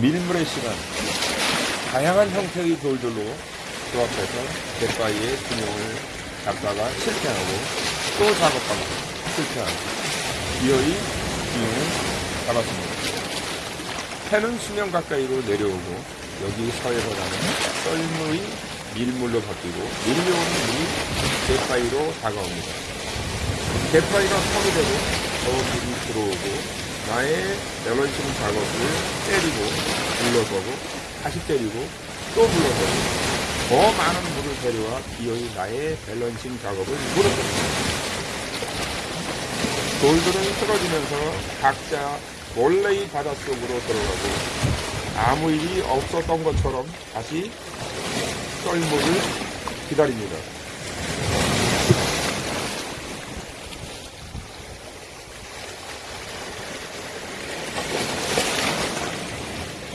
밀물의 시간 다양한 형태의 돌들로 조합해서 갯바위의 균형을 잡다가 실패하고 또 작업하고 실패하고 기어이 균형을 잡았습니다. 해는 수면 가까이로 내려오고 여기 서해로 가는 썰물이 밀물로 바뀌고 밀려오는 물이 갯바위로 다가옵니다. 갯바위가 턱이 되고 더 물이 들어오고 나의 밸런싱 작업을 때리고 물러서고 다시 때리고 또 물러서고 더 많은 물을 데려와 기어이 나의 밸런싱 작업을 물어줍니다. 돌들은 쓰러지면서 각자 원래의 바닷속으로 들어가고 아무 일이 없었던 것처럼 다시 썰물을 기다립니다.